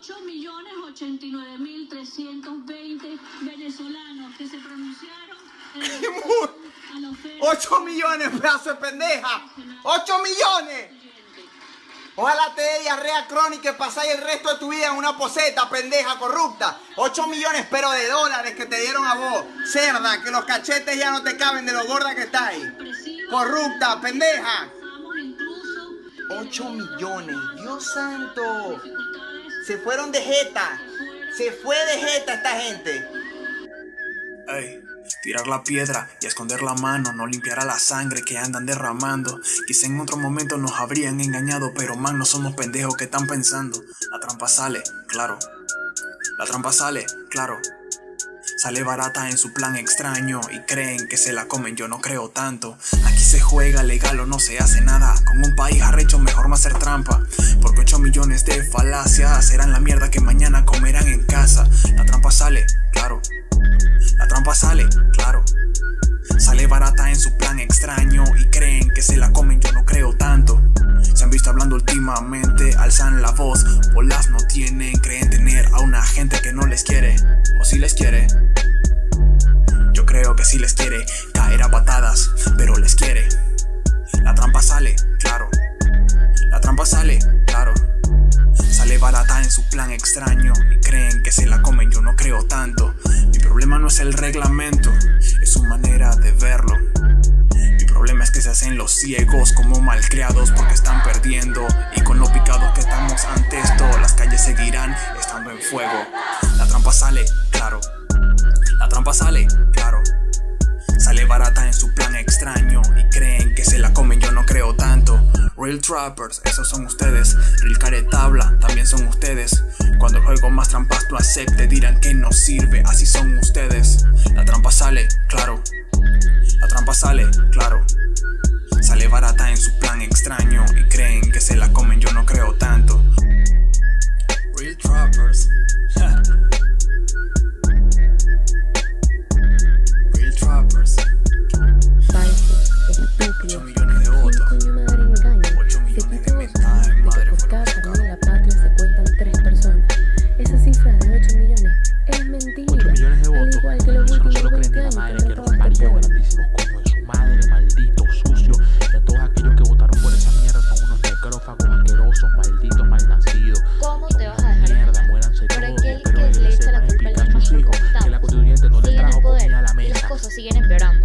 8.089.320 venezolanos que se pronunciaron en el ¡Qué rechazo mu- a la oferta 8 millones, pedazo de pendeja. 8 millones. Ojalá te dé diarrea crónica y pasáis el resto de tu vida en una poseta, pendeja, corrupta. 8 millones, pero de dólares que te dieron a vos. Cerda, que los cachetes ya no te caben de lo gorda que estáis. Corrupta, pendeja. Pasamos incluso 8 millones, Dios santo. Se fueron de jeta. Se fue de jeta esta gente. Ey, tirar la piedra y esconder la mano no limpiará la sangre que andan derramando. Quizá en otro momento nos habrían engañado, pero man, no somos pendejos que están pensando. La trampa sale, claro. La trampa sale, claro. Sale barata en su plan extraño y creen que se la comen, yo no creo tanto. Aquí se juega legal o no se hace nada. Con un país arrecho mejor no hacer trampa. Porque 8 millones de falacias serán la mierda que mañana comerán en casa. La trampa sale, claro. La trampa sale, claro. La voz, bolas no tienen, creen tener a una gente que no les quiere, o si les quiere. Yo creo que sí les quiere, caer a patadas, pero les quiere. La trampa sale, claro. La trampa sale, claro. Sale barata en su plan extraño y creen que se la comen, yo no creo tanto. Mi problema no es el reglamento, es su manera de verlo. Mi problema es que se hacen los ciegos como malcriados porque están perdiendo. Y con lo picados y creen que se la comen, yo no creo tanto. Real Trappers, esos son ustedes. Real Caretabla, también son ustedes. Cuando el juego más trampas tú acepte, dirán que no sirve, así son ustedes. La trampa sale, claro. La trampa sale, claro. Sale barata en su plan extraño y creen que se la comen, yo no creo tanto. Real Trappers. Asquerosos, malditos, malnacidos. ¿Cómo te vas a dejar mierda, engañar? muéranse Por todos. que que le echa la culpa a sus hijos que la constituyente no le trajo poder comida a la y las mesa. cosas siguen empeorando.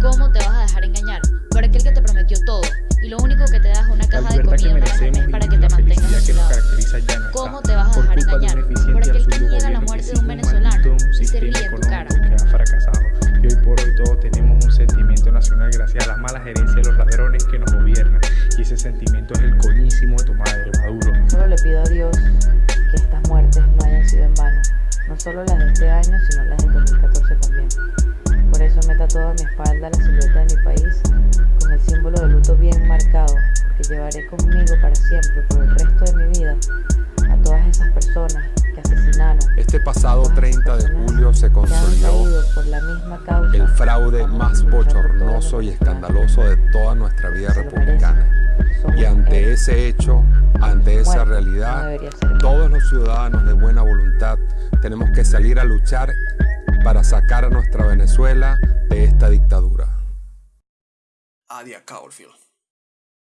¿Cómo te vas a dejar engañar? Por aquel que te prometió todo y lo único que te da es una caja de comida una vez al mes para que te mantengas que nos vigilado. caracteriza ya no ¿Cómo te vas a dejar engañar? Por aquel que niega la muerte de un venezolano y se ríe en tu cara. que ha fracasado. Y hoy por hoy todos tenemos un sentimiento nacional gracias a las malas gerencias de los sentimiento es el coñísimo de tu madre, Maduro. Solo le pido a Dios que estas muertes no hayan sido en vano, no solo las de este año, sino las del 2014 también. Por eso me tatuado a mi espalda la silueta de mi país con el símbolo de luto bien marcado, porque llevaré conmigo para siempre, por el resto de mi vida, a todas esas personas que asesinaron. Este pasado todas esas 30 de julio se que consolidó por la misma causa. el fraude más bochornoso y escandaloso de toda nuestra vida republicana. Y ante ese hecho, ante esa realidad, todos los ciudadanos de buena voluntad tenemos que salir a luchar para sacar a nuestra Venezuela de esta dictadura. Adia Caulfield.